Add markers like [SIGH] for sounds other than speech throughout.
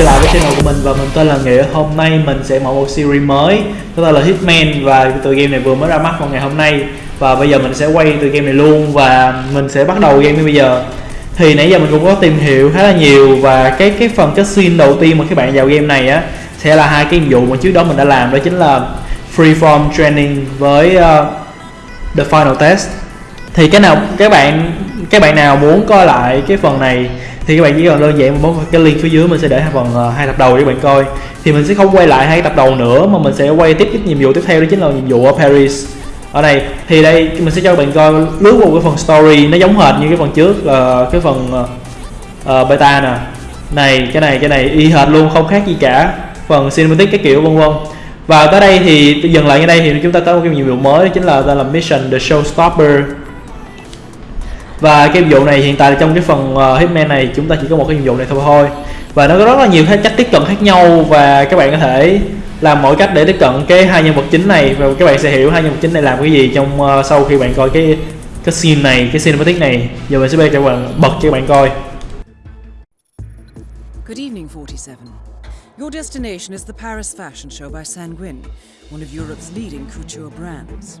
trở lại với channel của mình và mình tên là Nghĩa Hôm nay. Mình sẽ mở một series mới Đó tên là Hitman và tựa game này vừa mới ra mắt vào ngày hôm nay. Và bây giờ mình sẽ quay tựa game này luôn và mình sẽ bắt đầu game bây giờ. Thì nãy giờ mình cũng có tìm hiểu khá là nhiều và cái cái phần cutscene đầu tiên mà các bạn vào game này á Sẽ là hai cái nhiệm vụ mà trước đó mình đã làm đó chính là Freeform Training với uh, The Final Test. Thì cái nào các bạn các bạn nào muốn coi lại cái phần này thì các bạn chỉ cần đơn giản bấm cái link phía dưới mình sẽ để phần ờ, hai tập đầu để các bạn coi. Thì mình sẽ không quay lại hai tập đầu nữa mà mình sẽ quay tiếp cái nhiệm vụ tiếp theo đó chính là nhiệm vụ ở Paris. Ở đây thì đây mình sẽ cho các bạn coi lướt qua cái phần story nó giống hệt như cái phần trước là cái phần uh, beta nè. Này cái này cái này y hệt luôn không khác gì cả. Phần cinematic cái kiểu vân vân. Và tới đây thì dừng lại ở đây thì chúng ta có một cái nhiệm vụ mới đó chính là tên là mission the showstopper và cái nhiệm vụ này hiện tại trong cái phần uh, hitman này chúng ta chỉ có một cái nhiệm vụ này thôi và nó có rất là nhiều cách tiếp cận khác nhau và các bạn có thể làm mỗi cách để tiếp cận cái hai nhân vật chính này và các bạn sẽ hiểu hai nhân vật chính này làm cái gì trong uh, sau khi bạn coi cái cái scene này cái cinematic này giờ mình sẽ bê cho các bạn bật cho các bạn coi Good evening, 47. Your destination is the Paris Fashion Show by Sanguin one of Europe's leading couture brands.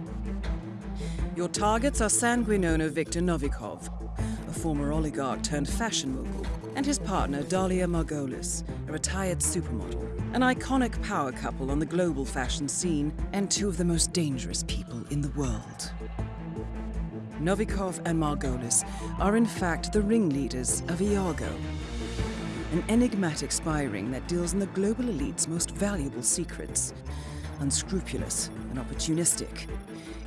Your targets are Sanguine owner Viktor Novikov, a former oligarch turned fashion mogul, and his partner Dalia Margolis, a retired supermodel, an iconic power couple on the global fashion scene, and two of the most dangerous people in the world. Novikov and Margolis are in fact the ringleaders of Iago, an enigmatic spy ring that deals in the global elite's most valuable secrets. Unscrupulous and opportunistic,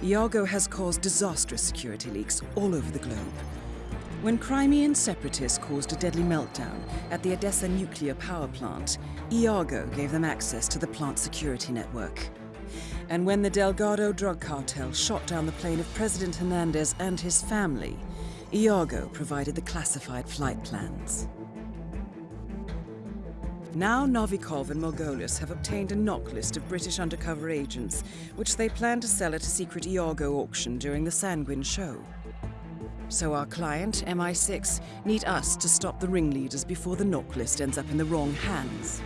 Iago has caused disastrous security leaks all over the globe. When Crimean separatists caused a deadly meltdown at the Odessa nuclear power plant, Iago gave them access to the plant's security network. And when the Delgado drug cartel shot down the plane of President Hernandez and his family, Iago provided the classified flight plans. Now Novikov and Margolis have obtained a knock list of British undercover agents, which they plan to sell at a secret Iago auction during the Sanguine show. So our client, MI6, need us to stop the ringleaders before the knock list ends up in the wrong hands.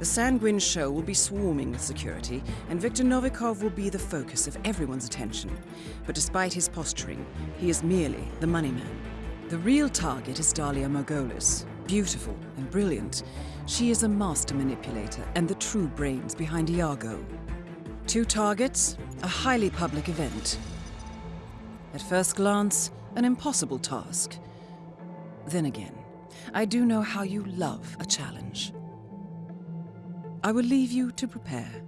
The Sanguine show will be swarming with security, and Viktor Novikov will be the focus of everyone's attention. But despite his posturing, he is merely the money man. The real target is Dalia Margolis. Beautiful and brilliant, she is a master manipulator and the true brains behind Iago. Two targets, a highly public event. At first glance, an impossible task. Then again, I do know how you love a challenge. I will leave you to prepare.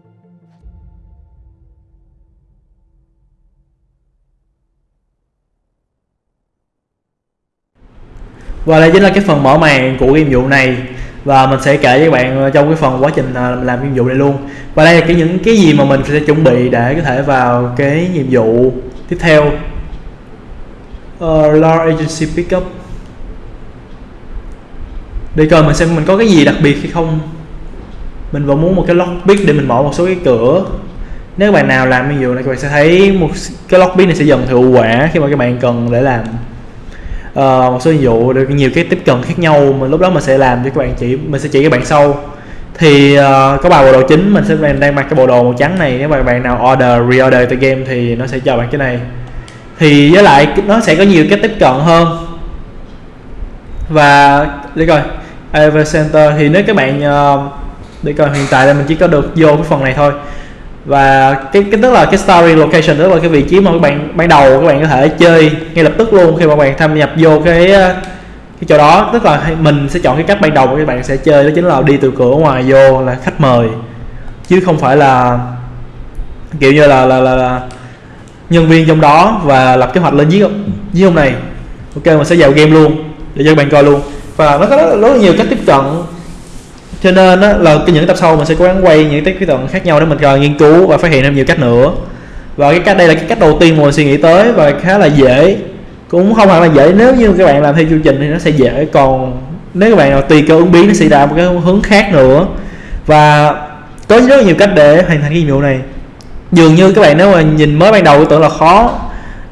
Và đây chính là cái phần mở màn của cái nhiệm vụ này. Và mình sẽ kể với các bạn ờ, trong cái phần quá trình ờ, làm nhiệm vụ này luôn. Và đây là cái những cái gì mà mình sẽ chuẩn bị để có thể vào cái nhiệm vụ tiếp theo. Uh, Law Agency Pickup để coi mình xem mình có cái gì đặc biệt hay không. Mình vẫn muốn một cái lockpick để mình mở một số cái cửa. Nếu các bạn nào làm nhiệm vụ này các bạn sẽ thấy một cái lockpick này sẽ dần hiệu quả khi mà các bạn cần để làm uh, một số ví dụ được nhiều cái tiếp cận khác nhau mà lúc đó mình sẽ làm cho các bạn chỉ mình sẽ chỉ các bạn sau. Thì uh, có bài bộ đồ chính mình sẽ mình đang mặc cái bộ đồ màu trắng này. Nếu mà bạn nào order reorder the game thì nó sẽ cho bạn cái này. Thì với lại nó sẽ có nhiều cái tiếp cận hơn. Và để coi Ever Center thì nếu các bạn uh, để coi hiện tại là mình chỉ có được vô cái phần này thôi và cái cái tức là cái story location tức là cái vị trí mà các bạn ban đầu các bạn có thể chơi ngay lập tức luôn khi mà bạn tham nhập vô cái ờ, cái chỗ đó. Tức là mình sẽ chọn cái cách ban đầu mà các bạn sẽ chơi đó chính là đi từ cửa ngoài vô là khách mời. Chứ không phải là kiểu như là là, là, là nhân viên trong đó và lập kế hoạch lên giết giết ông này. Ok mình sẽ vào game luôn để cho các bạn coi luôn. Và nó có rất, rất là nhiều cách tiếp cận cho nên đó, là cái những tập sau mình sẽ cố gắng quay những cái cận khác nhau để mình à, nghiên cứu và phát hiện thêm nhiều cách nữa. Và cái cách đây là cái cách đầu tiên mà mình suy nghĩ tới và khá là dễ. Cũng không hẳn là dễ nếu như các bạn làm theo chương trình thì nó sẽ dễ. Còn nếu các bạn nào tùy cơ ứng biến nó sẽ ra một cái hướng khác nữa. Và có rất là nhiều cách để hoàn thành cái nhiệm vụ này. Dường như các bạn nếu mà nhìn mới ban đầu tưởng là khó.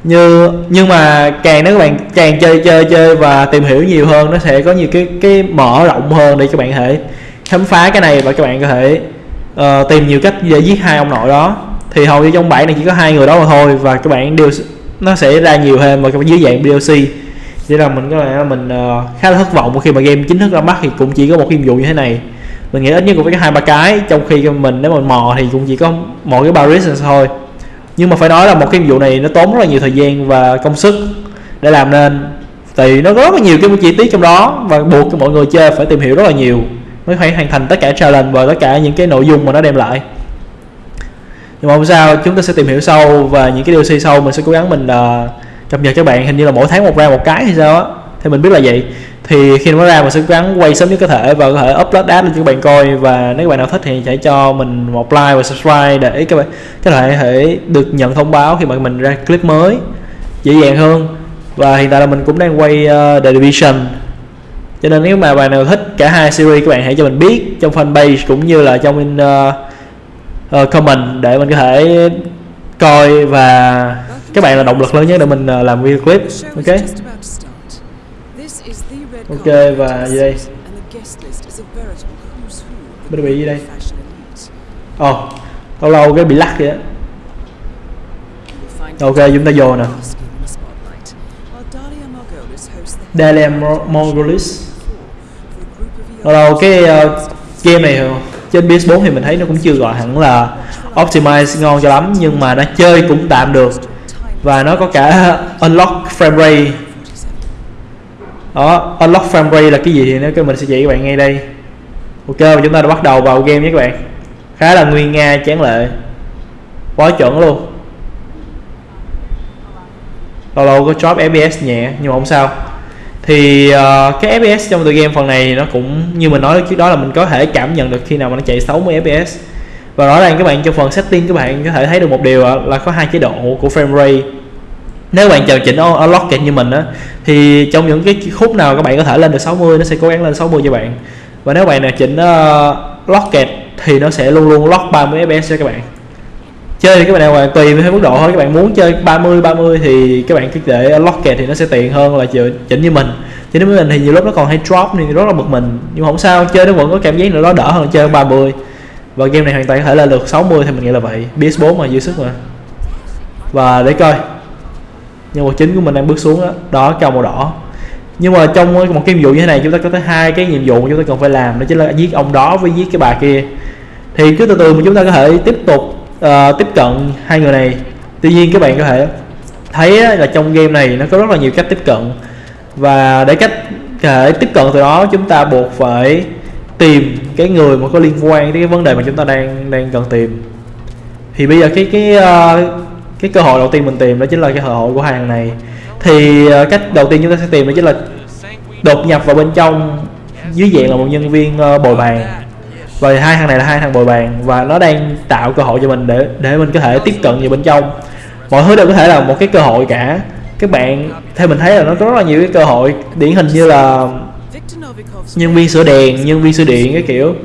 Như nhưng mà càng nếu các bạn càng chơi chơi chơi và tìm hiểu nhiều hơn nó sẽ có nhiều cái cái mở rộng hơn để các bạn thể khám phá cái này và các bạn có thể uh, tìm nhiều cách để giết hai ông nội đó. Thì hầu như trong bản này chỉ có hai người đó mà thôi và các bạn đều nó sẽ ra nhiều hơn mà dưới dạng DLC chỉ là mình có lẽ mình uh, khá là thất vọng khi mà game chính thức ra mắt thì cũng chỉ có một nhiệm vụ như thế này. Mình nghĩ ít nhất cũng phải có hai ba cái trong khi mình nếu mà mò thì cũng chỉ có một cái Paris thôi. Nhưng mà phải nói là một cái nhiệm vụ này nó tốn rất là nhiều thời gian và công sức để làm nên. Thì nó có rất là nhiều cái chi tiết trong đó và buộc cho mọi người chơi phải tìm hiểu rất là nhiều mới phải hoàn thành tất cả challenge và tất cả những cái nội dung mà nó đem lại. Nhưng mà không sao chúng ta sẽ tìm hiểu sâu và những cái DLC sau mình sẽ cố gắng mình uh, cập nhật cho bạn. Hình như là mỗi tháng một ra một cái hay sao á. Thì mình biết là vậy. Thì khi nó ra mình sẽ cố gắng quay sớm nhất có thể và có thể upload ad lên cho các bạn coi. Và nếu các bạn nào thích thì hãy cho mình một like và subscribe để các bạn các bạn thể được nhận thông báo khi mà mình ra clip mới dễ dàng hơn. Và hiện tại là mình cũng đang quay uh, The Division cho nên nếu mà bạn nào thích cả hai series các bạn hãy cho mình biết trong fanpage cũng như là trong uh, uh, comment để mình có thể coi và các bạn là động lực lớn nhất để mình uh, làm video clip. Ok? Ok và gì đây? bên bị gì đây? ồ oh, lâu lâu cái bị lắc vậy ok chúng ta vô nè Dalia Mongolis lâu lâu cái uh, game này ờ, trên PS4 thì mình thấy nó cũng chưa gọi hẳn là optimize ngon cho lắm nhưng mà nó chơi cũng tạm được. Và nó có cả [LAUGHS] unlock frame rate. Đó unlock frame rate là cái gì thì nếu mình sẽ chỉ các bạn ngay đây. Ok và chúng ta đã bắt đầu vào game nhé các bạn. Khá là nguyên nga chán lệ. Quá chuẩn luôn lâu lâu có drop fps nhẹ nhưng mà không sao. Thì uh, cái fps trong tựa game phần này nó cũng như mình nói trước đó là mình có thể cảm nhận được khi nào mà nó chạy 60 fps và rõ ràng các bạn trong phần setting các bạn có thể thấy được một điều là có hai chế độ của frame rate. Nếu bạn chờ chỉnh ở unlock như mình á thì trong những cái khúc nào các bạn có thể lên được 60 nó sẽ cố gắng lên 60 cho bạn. Và nếu bạn nào chỉnh ờ, uh, locket thì nó sẽ luôn luôn lock 30 fps cho các bạn chơi thì các bạn nào tùy với mức độ thôi các bạn muốn chơi 30 30 thì các bạn cứ để locket thì nó sẽ tiện hơn là chỉnh như mình. Chứ nếu mình thì nhiều lúc nó còn hay drop nên rất là bực mình. Nhưng mà không sao chơi nó vẫn có cảm giác nữa đó đỡ hơn chơi 30 và game này hoàn toàn có thể là được 60 thì mình nghĩ là vậy. PS4 mà dư sức mà. Và để coi. Nhân vật chính của mình đang bước xuống đó, đó cao màu đỏ. Nhưng mà trong một cái nhiệm vụ như thế này chúng ta có tới hai cái nhiệm vụ chúng ta cần phải làm đó chính là giết ông đó với giết cái bà kia. Thì cứ từ từ mà chúng ta có thể tiếp tục uh, tiếp cận hai người này. Tuy nhiên các bạn có thể thấy là trong game này nó có rất là nhiều cách tiếp cận. Và để cách để thể tiếp cận từ đó chúng ta buộc phải tìm cái người mà có liên quan đến cái vấn đề mà chúng ta đang đang cần tìm. Thì bây giờ cái cái uh, cái cơ hội đầu tiên mình tìm đó chính là cái cơ hội của hàng này. Thì uh, cách đầu tiên chúng ta sẽ tìm đó chính là đột nhập vào bên trong dưới dạng là một nhân viên uh, bồi bàn và hai thằng này là hai thằng bồi bàn và nó đang tạo cơ hội cho mình để để mình có thể tiếp cận vào bên trong. Mọi thứ đều có thể là một cái cơ hội cả. Các bạn theo mình thấy là nó có rất là nhiều cái cơ hội điển hình như là nhân viên sửa đèn nhân viên sửa điện cái kiểu.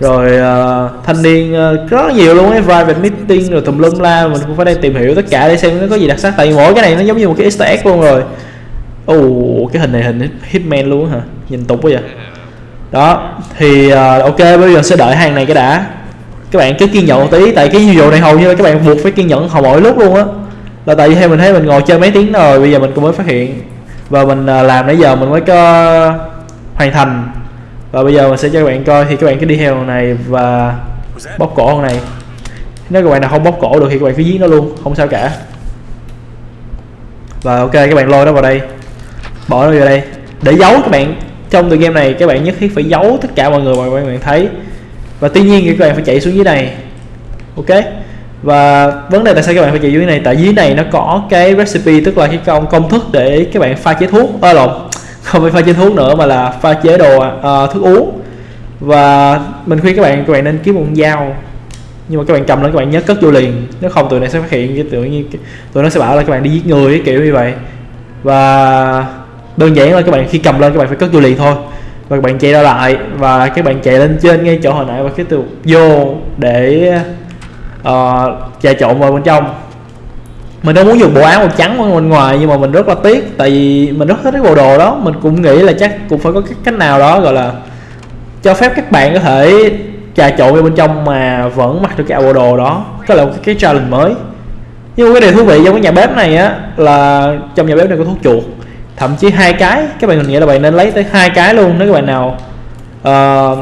Rồi uh, thanh niên uh, rất nhiều luôn ấy private meeting rồi tùm lum la mình cũng phải đang tìm hiểu tất cả để xem nó có gì đặc sắc. Tại vì mỗi cái này nó giống như một cái easter egg luôn rồi. Ồ uh, cái hình này hình hitman luôn hả? Nhìn tục quá vậy đó thì uh, ok bây giờ sẽ đợi hàng này cái đã. Các bạn cứ kiên nhẫn một tí tại cái video này hầu như các bạn buộc phải kiên nhẫn hầu mỗi lúc luôn á. Là tại vì theo mình thấy mình ngồi chơi mấy tiếng rồi bây giờ mình cũng mới phát hiện. Và mình uh, làm nãy giờ mình mới có hoàn thành. Và bây giờ mình sẽ cho các bạn coi thì các bạn cứ đi theo này và bóp cổ con này. Nếu các bạn nào không bóp cổ được thì các bạn cứ giết nó luôn không sao cả. Và ok các bạn lôi nó vào đây. Bỏ nó vào đây. Để giấu các bạn trong tựa game này các bạn nhất thiết phải giấu tất cả mọi người mà các bạn thấy. Và tuy nhiên thì các bạn phải chạy xuống dưới này. Ok? Và vấn đề tại sao các bạn phải chạy dưới này? Tại dưới này nó có cái recipe tức là cái công công thức để các bạn pha chế thuốc. Ơ lộn. [LAUGHS] Không phải pha chế thuốc nữa mà là pha chế đồ uh, thức uống. Và mình khuyên các bạn các bạn nên kiếm một con dao. Nhưng mà các bạn cầm lên các bạn nhớ cất vô liền. Nếu không tụi này sẽ phát hiện cái tự nhiên tụi nó sẽ bảo là các bạn đi giết người kiểu như vậy. Và đơn giản là các bạn khi cầm lên các bạn phải cất vô liền thôi. Và các bạn chạy ra lại và các bạn chạy lên trên ngay chỗ hồi nãy và cái từ vô để uh, trộn vào bên trong. Mình đâu muốn dùng bộ áo màu trắng ở bên ngoài nhưng mà mình rất là tiếc tại vì mình rất thích cái bộ đồ đó. Mình cũng nghĩ là chắc cũng phải có cái cách nào đó gọi là cho phép các bạn có thể trà trộn vào bên trong mà vẫn mặc được cái bộ đồ đó. Đó là một cái, cái challenge mới. Nhưng mà cái điều thú vị trong cái nhà bếp này á là trong nhà bếp này có thuốc chuột thậm chí hai cái. Các bạn mình nghĩ là bạn nên lấy tới hai cái luôn nếu các bạn nào uh,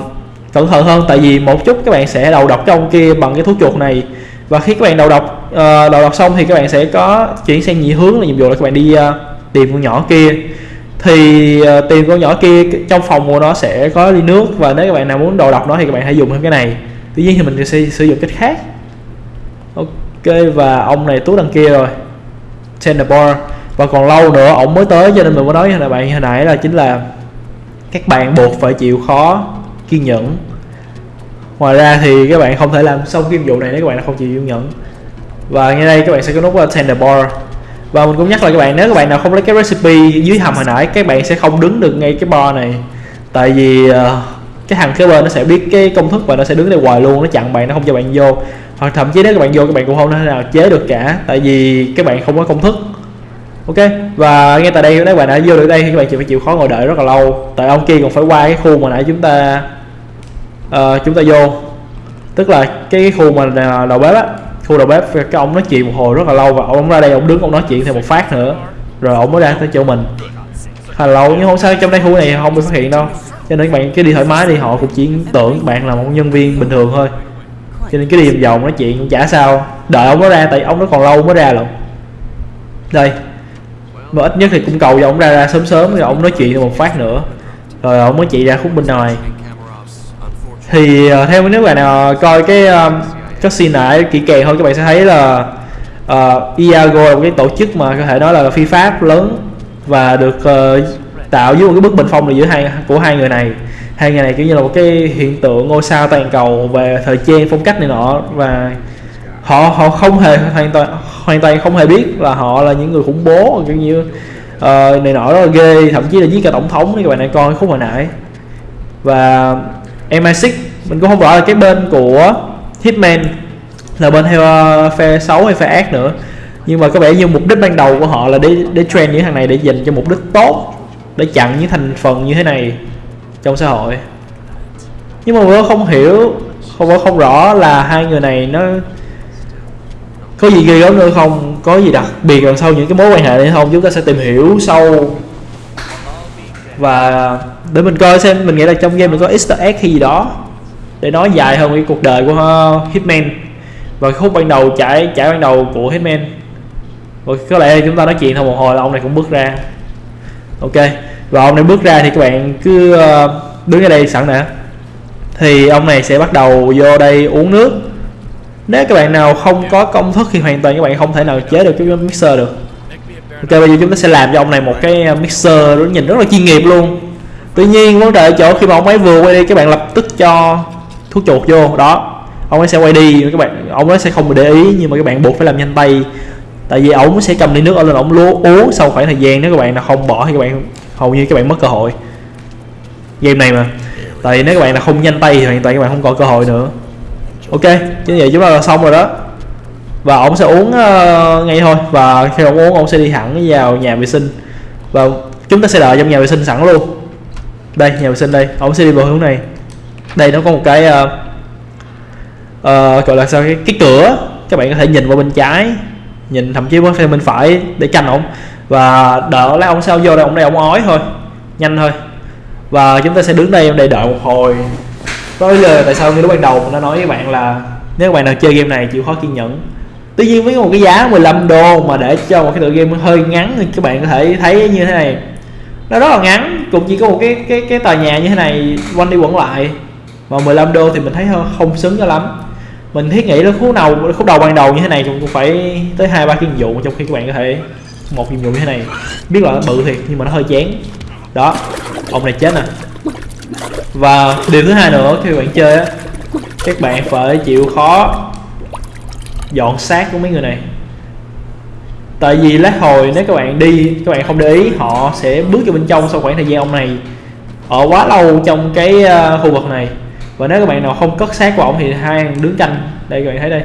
cẩn thận hơn. Tại vì một chút các bạn sẽ đầu độc trong kia bằng cái thuốc chuột này. Và khi các bạn đầu độc uh, đầu độc xong thì các bạn sẽ có chuyển sang nhị hướng là nhiệm vụ là các bạn đi uh, tìm con nhỏ kia. Thì uh, tìm con nhỏ kia trong phòng của nó sẽ có ly nước. Và nếu các bạn nào muốn đầu độc nó thì các bạn hãy dùng thêm cái này. Tuy nhiên thì mình sẽ sử dụng cách khác. Ok và ông này tú đằng kia rồi. Tenderbar và còn lâu nữa ổng mới tới cho nên mình mới nói với bạn hồi nãy là chính là các bạn buộc phải chịu khó kiên nhẫn. Ngoài ra thì các bạn không thể làm xong cái nhiệm vụ này nếu các bạn không chịu kiên nhẫn. Và ngay đây các bạn sẽ có nút tender bar. Và mình cũng nhắc lại các bạn nếu các bạn nào không lấy cái recipe dưới hầm hồi nãy các bạn sẽ không đứng được ngay cái bar này. Tại vì uh, cái thằng kế bên nó sẽ biết cái công thức và nó sẽ đứng đây hoài luôn nó chặn bạn nó không cho bạn vô. Hoặc thậm chí nếu các bạn vô các bạn cũng không thể nào chế được cả tại vì các bạn không có công thức ok? Và ngay tại đây nếu các bạn đã vô được đây thì các bạn chỉ phải chịu khó ngồi đợi rất là lâu. Tại ông kia còn phải qua cái khu mà nãy chúng ta uh, chúng ta vô. Tức là cái khu mà đầu bếp á khu đầu bếp cái ông nói chuyện một hồi rất là lâu và ông ra đây ông đứng ông nói chuyện thêm một phát nữa. Rồi ông mới ra tới chỗ mình. Khá là lâu nhưng không sao trong đây khu này không bị phát hiện đâu. Cho nên các bạn cứ đi thoải mái đi họ cũng chỉ tưởng bạn là một nhân viên bình thường thôi. Cho nên cứ đi vòng vòng nói chuyện cũng chả sao. Đợi ông nó ra tại ông nó còn lâu mới ra lận. Đây mà ít nhất thì cũng cầu cho ông ra ra sớm sớm rồi ông nói chuyện một phát nữa. Rồi ông mới chị ra khúc bên ngoài thì uh, theo nếu bạn nào coi cái um, cái scene này kỹ càng hơn các bạn sẽ thấy là uh, Iago là một cái tổ chức mà có thể nói là phi pháp lớn và được uh, tạo dưới một cái bức bình phong là giữa hai của hai người này. Hai người này kiểu như là một cái hiện tượng ngôi sao toàn cầu về thời trang phong cách này nọ và họ họ không hề hoàn toàn hoàn toàn không hề biết là họ là những người khủng bố kiểu như uh, này nọ rất là ghê thậm chí là giết cả tổng thống các bạn này coi khúc hồi nãy. Và MI6 mình cũng không rõ là cái bên của Hitman là bên theo uh, phe xấu hay phe ác nữa. Nhưng mà có vẻ như mục đích ban đầu của họ là để để train những thằng này để dành cho mục đích tốt để chặn những thành phần như thế này trong xã hội. Nhưng mà tôi không hiểu không không rõ là hai người này nó có gì ghê gớm nữa không? Có gì đặc biệt đằng sau những cái mối quan hệ này không? Chúng ta sẽ tìm hiểu sâu và để mình coi xem, mình nghĩ là trong game mình có easter egg hay gì đó. Để nói dài hơn cái cuộc đời của ờ, Hitman. Và khúc ban đầu trải trải ban đầu của Hitman. Và có lẽ chúng ta nói chuyện thôi một hồi là ông này cũng bước ra. Ok. Và ông này bước ra thì các bạn cứ ờ, đứng ở đây sẵn nè thì ông này sẽ bắt đầu vô đây uống nước nếu các bạn nào không có công thức thì hoàn toàn các bạn không thể nào chế được cái mixer được. Ok, bây giờ chúng ta sẽ làm cho ông này một cái ờ, mixer nó nhìn rất là chuyên nghiệp luôn. Tuy nhiên, vấn đề ở chỗ khi mà ông ấy vừa quay đi, các bạn lập tức cho thuốc chuột vô. Đó, ông ấy sẽ quay đi, các bạn, ông ấy sẽ không để ý nhưng mà các bạn buộc phải làm nhanh tay. Tại vì ổng sẽ cầm ly nước ở lên ổng lúa uống sau khoảng thời gian, nếu các bạn nào không bỏ thì các bạn hầu như các bạn mất cơ hội. Game này mà. Tại vì nếu các bạn là không nhanh tay thì hoàn toàn các bạn không có cơ hội nữa ok như vậy chúng ta là xong rồi đó. Và ông sẽ uống uh, ngay thôi. Và khi ông uống ông sẽ đi thẳng vào nhà vệ sinh. Và chúng ta sẽ đợi trong nhà vệ sinh sẵn luôn. Đây nhà vệ sinh đây. Ông sẽ đi vào hướng này. Đây nó có một cái uh, uh, gọi là sao? Cái, cái cửa. Các bạn có thể nhìn qua bên trái. Nhìn thậm chí có bên phải để tranh ông. và đợi lấy ông sao vô đây ông đây ông ói thôi. Nhanh thôi. Và chúng ta sẽ đứng đây để đợi một hồi đó là tại sao như lúc ban đầu mình đã nói với bạn là nếu các bạn nào chơi game này chịu khó kiên nhẫn. Tuy nhiên với một cái giá 15 đô mà để cho một cái tựa game hơi ngắn thì các bạn có thể thấy như thế này. Nó rất là ngắn, cũng chỉ có một cái cái cái tòa nhà như thế này quanh đi quẩn lại. Mà 15 đô thì mình thấy không xứng cho lắm. Mình thiết nghĩ là khúc đầu khúc đầu ban đầu như thế này cũng phải tới hai ba cái nhiệm vụ trong khi các bạn có thể một nhiệm vụ như thế này. Biết là nó bự thiệt nhưng mà nó hơi chán. Đó, ông này chết nè và điều thứ hai nữa khi bạn chơi á các bạn phải chịu khó dọn xác của mấy người này. Tại vì lát hồi nếu các bạn đi các bạn không để ý họ sẽ bước vào bên trong sau khoảng thời gian ông này ở quá lâu trong cái ờ, khu vực này. Và nếu các bạn nào không cất xác của ông thì hai đứng canh. Đây các bạn thấy đây.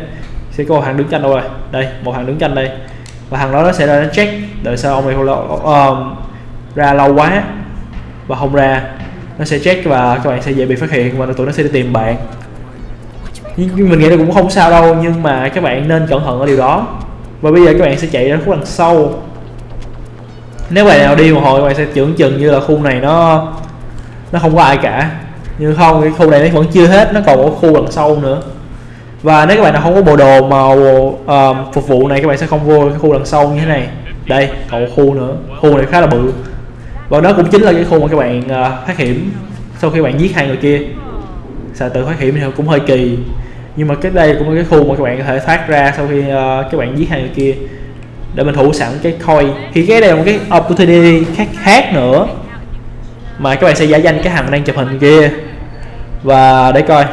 Sẽ có một hàng đứng canh đâu rồi. Đây một hàng đứng canh đây. Và thằng đó nó sẽ ra nó check đợi sao ông này không lâu, uh, ờ, ra lâu quá. Và không ra nó sẽ check và các bạn sẽ dễ bị phát hiện và tụi nó sẽ đi tìm bạn. Nhưng mình nghĩ là cũng không sao đâu nhưng mà các bạn nên cẩn thận ở điều đó. Và bây giờ các bạn sẽ chạy ra khúc đằng sau. Nếu bạn nào đi một hồi các bạn sẽ tưởng chừng như là khu này nó nó không có ai cả. Nhưng không cái khu này nó vẫn chưa hết nó còn một khu đằng sau nữa. Và nếu các bạn nào không có bộ đồ màu uh, phục vụ này các bạn sẽ không vô cái khu đằng sau như thế này. Đây còn một khu nữa. Khu này khá là bự và đó cũng chính là cái khu mà các bạn uh, thoát hiểm sau khi bạn giết hai người kia. Xài tự thoát hiểm thì cũng hơi kỳ. Nhưng mà cái đây cũng là cái khu mà các bạn có thể thoát ra sau khi uh, các bạn giết hai người kia. Để mình thủ sẵn cái coin. Thì cái đây là một cái opportunity khác khác nữa. Mà các bạn sẽ giả danh cái thằng đang chụp hình kia. Và để coi.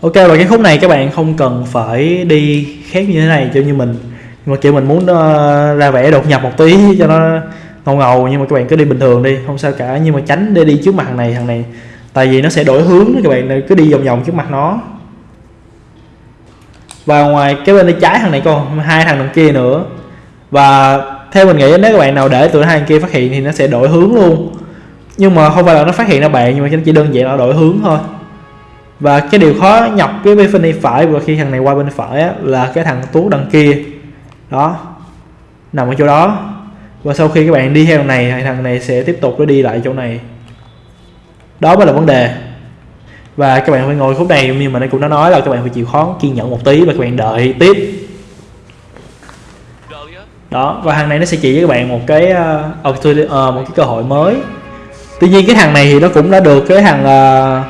Ok và cái khúc này các bạn không cần phải đi khác như thế này cho như mình nhưng mà kiểu mình muốn uh, ra vẻ đột nhập một tí cho nó ngầu ngầu nhưng mà các bạn cứ đi bình thường đi không sao cả. Nhưng mà tránh để đi trước mặt thằng này thằng này tại vì nó sẽ đổi hướng các bạn cứ đi vòng vòng trước mặt nó. Và ngoài cái bên tay trái thằng này còn hai thằng đằng kia nữa. Và theo mình nghĩ nếu các bạn nào để tụi hai thằng kia phát hiện thì nó sẽ đổi hướng luôn. Nhưng mà không phải là nó phát hiện ra bạn nhưng mà chỉ đơn giản là đổi hướng thôi. Và cái điều khó nhọc cái bên bên phải và khi thằng này qua bên phải á, là cái thằng tú đằng kia đó. Nằm ở chỗ đó. Và sau khi các bạn đi theo thằng này thì thằng này sẽ tiếp tục nó đi lại chỗ này. Đó mới là vấn đề. Và các bạn phải ngồi khúc này nhưng mà nó cũng đã nói là các bạn phải chịu khó kiên nhẫn một tí và các bạn đợi tiếp. Đó và thằng này nó sẽ chỉ với các bạn một cái uh, uh, một cái cơ hội mới. Tuy nhiên cái thằng này thì nó cũng đã được cái thằng uh,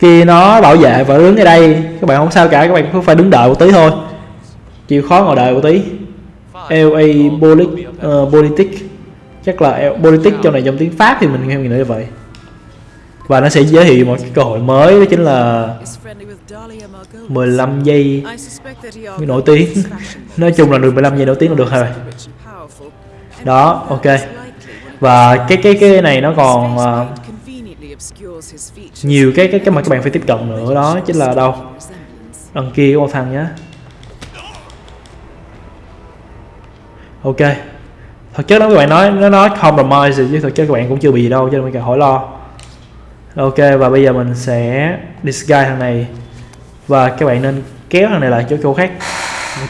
kia nó bảo vệ và đứng ở đây. Các bạn không sao cả các bạn cũng phải đứng đợi một tí thôi. Chịu khó ngồi đợi một tí. LA polit, uh, ờ, politic chắc là politic trong này trong tiếng Pháp thì mình nghe nghĩ nói như vậy. Và nó sẽ giới thiệu một cái cơ hội mới đó chính là 15 giây. Nổi tiếng. [LAUGHS] Nói chung là được 15 giây nổi tiếng là được rồi. Đó ok. Và cái cái cái này nó còn uh, nhiều cái cái cái mà các bạn phải tiếp cận nữa. Đó chính là đâu? Đằng kia có một thằng nhá. Ok. Thật chất đó các bạn nói nó nói compromise chứ thật chất các bạn cũng chưa bị gì đâu cho nên mình cần hỏi lo. Ok và bây giờ mình sẽ disguise thằng này. Và các bạn nên kéo thằng này lại chỗ chỗ khác.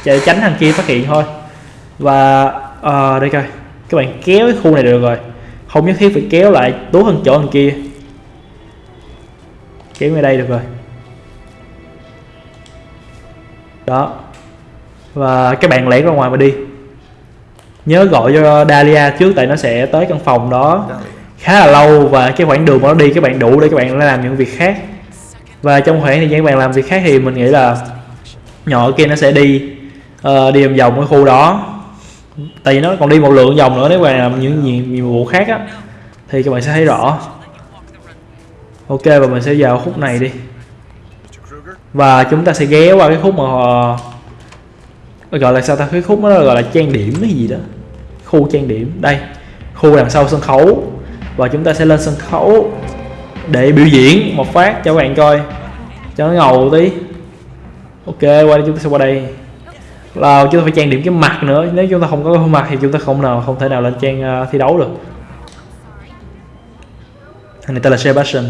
Để tránh thằng kia phát hiện thôi. Và uh, đây coi. Các bạn kéo cái khu này được rồi. Không nhất thiết phải kéo lại tốt hơn chỗ thằng kia. Kéo về đây được rồi. Đó. Và các bạn lẻn ra ngoài mà đi nhớ gọi cho Dalia trước tại nó sẽ tới căn phòng đó. Khá là lâu và cái khoảng đường mà nó đi các bạn đủ để các bạn làm những việc khác. Và trong khoảng thời gian các bạn làm việc khác thì mình nghĩ là nhỏ kia nó sẽ đi uh, đi vòng vòng cái khu đó. Tại vì nó còn đi một lượng vòng nữa nếu bạn làm những nhiệm vụ khác á thì các bạn sẽ thấy rõ. Ok và mình sẽ vào khúc này đi. Và chúng ta sẽ ghé qua cái khúc mà gọi là sao ta? Cái khúc đó gọi là trang điểm hay gì đó khu trang điểm. Đây khu đằng sau sân khấu. Và chúng ta sẽ lên sân khấu để biểu diễn một phát cho các bạn coi. Cho nó ngầu tí. Ok qua đây chúng ta sẽ qua đây. Là chúng ta phải trang điểm cái mặt nữa. Nếu chúng ta không có cái mặt thì chúng ta không nào không thể nào lên trang uh, thi đấu được. Thằng này tên là Sebastian.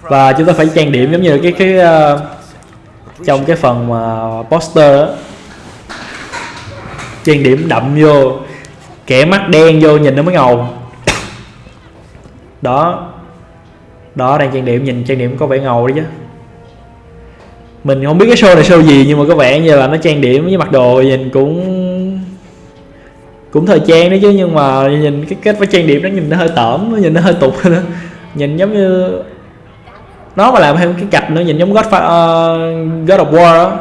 Và chúng ta phải trang điểm giống như cái cái uh, trong cái phần mà poster đó trang điểm đậm vô kẻ mắt đen vô nhìn nó mới ngầu. Đó đó đang trang điểm nhìn trang điểm có vẻ ngầu đấy chứ. Mình không biết cái show này show gì nhưng mà có vẻ như là nó trang điểm với mặc đồ nhìn cũng cũng thời trang đấy chứ. Nhưng mà nhìn cái kết với trang điểm nó nhìn nó hơi tởm nó nhìn nó hơi tục nữa nhìn giống như nó mà làm thêm cái cặp nữa nhìn giống God, uh, ờ, God of War đó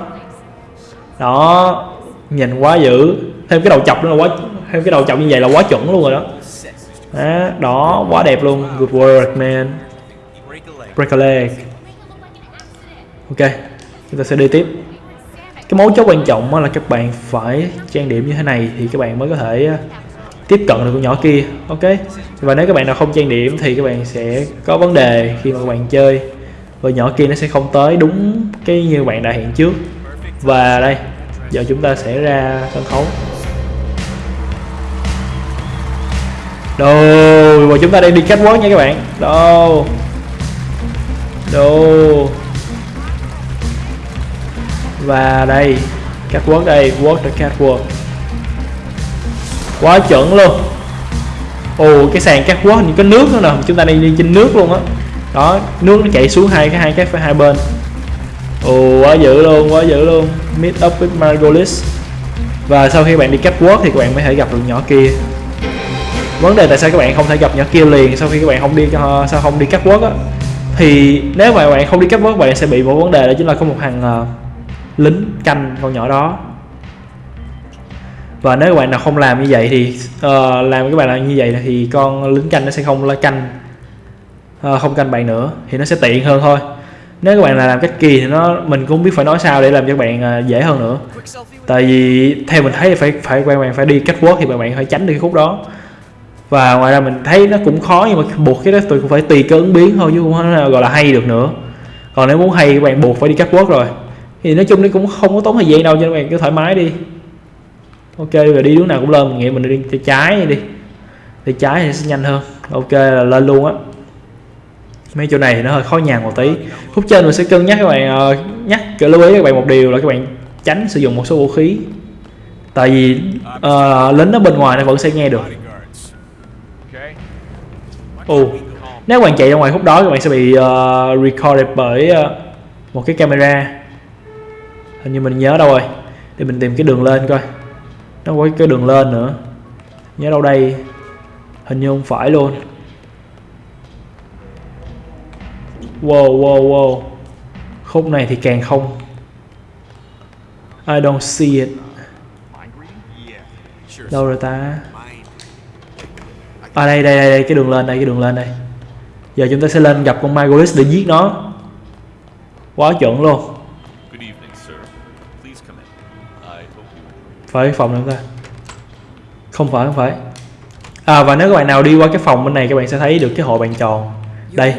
đó nhìn quá dữ thêm cái đầu chọc nữa là quá thêm cái đầu chọc như vậy là quá chuẩn luôn rồi đó. Đó, đó quá đẹp luôn. Good work man. Break a leg. Ok chúng ta sẽ đi tiếp. Cái mấu chốt quan trọng là các bạn phải trang điểm như thế này thì các bạn mới có thể tiếp cận được con nhỏ kia. Ok? Và nếu các bạn nào không trang điểm thì các bạn sẽ có vấn đề khi mà các bạn chơi. Và nhỏ kia nó sẽ không tới đúng cái như bạn đã hẹn trước. Và đây giờ chúng ta sẽ ra sân khấu. Đồ và chúng ta đang đi catwalk nha các bạn. Đồ đồ và đây catwalk đây walk the catwalk quá chuẩn luôn. Ồ, cái sàn catwalk những cái nước nữa nè. Chúng ta đang đi trên nước luôn á. Đó, nước nó chảy xuống hai cái hai cái hai bên. Ồ, quá dữ luôn, quá dữ luôn. Meet up with Margolis. Và sau khi bạn đi catwalk thì các bạn mới thể gặp được nhỏ kia vấn đề tại sao các bạn không thể gặp nhỏ kia liền sau khi các bạn không đi cho sao không đi catwalk á? Thì nếu mà bạn không đi cắt quốc bạn sẽ bị một vấn đề đó chính là có một thằng uh, lính canh con nhỏ đó. Và nếu các bạn nào không làm như vậy thì uh, làm các bạn làm như vậy thì con lính canh nó sẽ không lo canh uh, không canh bạn nữa thì nó sẽ tiện hơn thôi. Nếu các bạn là làm cách kỳ thì nó mình cũng biết phải nói sao để làm cho các bạn uh, dễ hơn nữa. Tại vì theo mình thấy phải phải bạn bạn phải đi cách quốc thì bạn bạn phải tránh được cái khúc đó và ngoài ra mình thấy nó cũng khó nhưng mà buộc cái đó tôi cũng phải tùy cơ ứng biến thôi chứ không gọi là hay được nữa. Còn nếu muốn hay các bạn buộc phải đi cắt quốc rồi. Thì nói chung nó cũng không có tốn thời gian đâu cho các bạn cứ thoải mái đi. Ok rồi đi hướng nào cũng lên mình nghĩ mình đi tay trái đi. Tay trái thì sẽ nhanh hơn. Ok là lên luôn á. Mấy chỗ này thì nó hơi khó nhằn một tí. Khúc trên mình sẽ cân nhắc các bạn ờ, nhắc lưu ý các bạn một điều là các bạn tránh sử dụng một số vũ khí. Tại vì uh, lính ở bên ngoài nó vẫn sẽ nghe được ồ nếu bạn chạy ra ngoài khúc đó các bạn sẽ bị uh, recorded bởi uh, một cái camera. Hình như mình nhớ đâu rồi. Để mình tìm cái đường lên coi. Nó có cái đường lên nữa. Nhớ đâu đây? Hình như không phải luôn. Wow wow wow. Khúc này thì càng không. I don't see it. Đâu rồi ta? À đây đây đây, đây cái đường lên đây cái đường lên đây. Giờ chúng ta sẽ lên gặp con Margolis để giết nó. Quá chuẩn luôn. Phải phòng nữa ta không phải không phải. À và nếu các bạn nào đi qua cái phòng bên này các bạn sẽ thấy được cái hộ bàn tròn. Đây.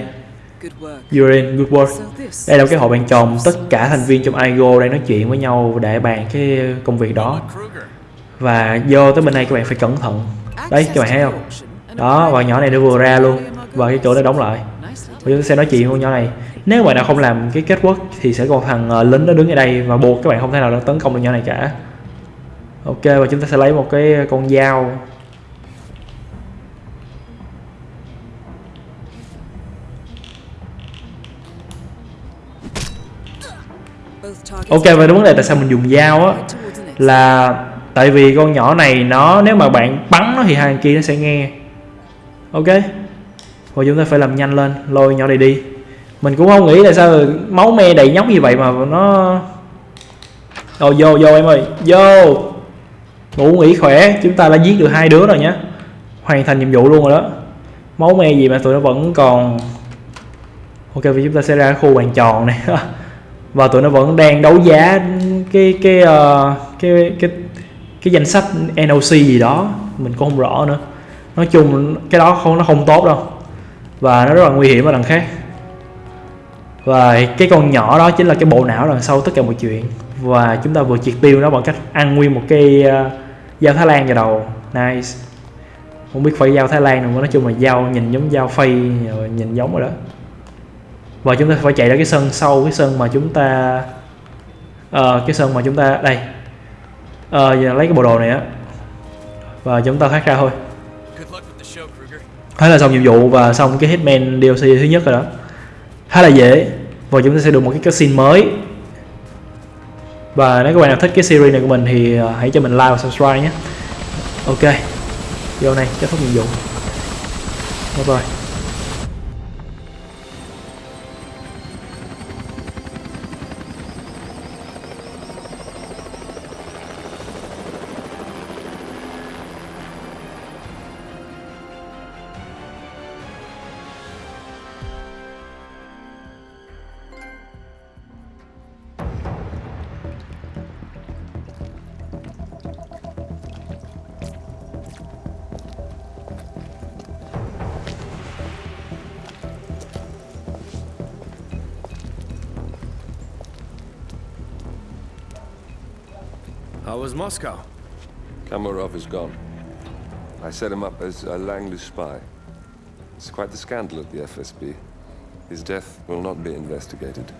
You're in. Good work. Đây là cái hội bàn tròn. Tất cả thành viên trong IGO đang nói chuyện với nhau để bàn cái công việc đó. Và vô tới bên này các bạn phải cẩn thận. Đấy các bạn thấy không đó và nhỏ này nó vừa ra luôn. Và cái chỗ nó đóng lại. Và chúng ta sẽ nói chuyện với nhỏ này. Nếu bạn nào không làm cái kết quốc thì sẽ còn thằng uh, lính nó đứng ở đây và buộc các bạn không thể nào tấn công được nhỏ này cả. Ok và chúng ta sẽ lấy một cái con dao. Ok và vấn đề tại sao mình dùng dao á là tại vì con nhỏ này nó nếu mà bạn bắn nó thì hai kia nó sẽ nghe ok. Và chúng ta phải làm nhanh lên. Lôi nhỏ này đi. Mình cũng không nghĩ là sao máu me đầy nhóc như vậy mà nó Ồ vô vô em ơi. Vô. Ngủ nghỉ khỏe. Chúng ta đã giết được hai đứa rồi nhé hoàn thành nhiệm vụ luôn rồi đó. Máu me gì mà tụi nó vẫn còn ok vì chúng ta sẽ ra khu bàn tròn này. [LAUGHS] Và tụi nó vẫn đang đấu giá cái cái uh, cái cái cái danh sách NOC gì đó. Mình cũng không rõ nữa nói chung cái đó không nó không tốt đâu. Và nó rất là nguy hiểm ở đằng khác. Và cái con nhỏ đó chính là cái bộ não đằng sau tất cả mọi chuyện. Và chúng ta vừa triệt tiêu nó bằng cách ăn nguyên một cái uh, dao Thái Lan vào đầu. Nice. Không biết phải dao Thái Lan nào nói chung là dao nhìn giống dao phay ờ, nhìn giống rồi đó. Và chúng ta phải chạy ra cái sân sau cái sân mà chúng ta uh, cái sân mà chúng ta đây. Uh, giờ lấy cái bộ đồ này á. Và chúng ta thoát ra thôi thế là xong nhiệm vụ và xong cái hitman DLC thứ nhất rồi đó. Khá là dễ. Và chúng ta sẽ được một cái cutscene mới. Và nếu các bạn nào thích cái series này của mình thì à, hãy cho mình like và subscribe nhé. Ok. Vô này kết thúc nhiệm vụ. Bye bye. How was Moscow? Kamarov is gone. I set him up as a Langley spy. It's quite the scandal at the FSB. His death will not be investigated.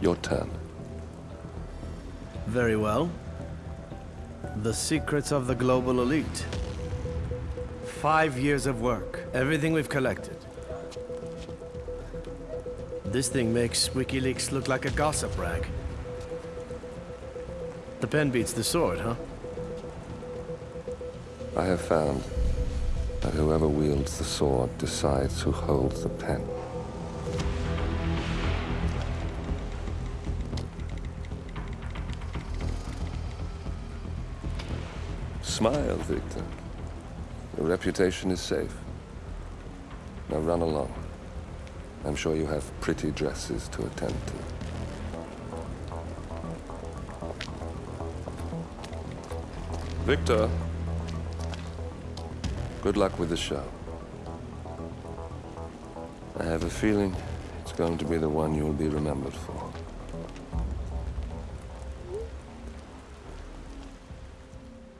Your turn. Very well. The secrets of the global elite. Five years of work, everything we've collected. This thing makes WikiLeaks look like a gossip rag. The pen beats the sword, huh? I have found that whoever wields the sword decides who holds the pen. Smile, Victor. Your reputation is safe. Now run along. I'm sure you have pretty dresses to attend to. Victor, good luck with the show. I have a feeling it's going to be the one you'll be remembered for.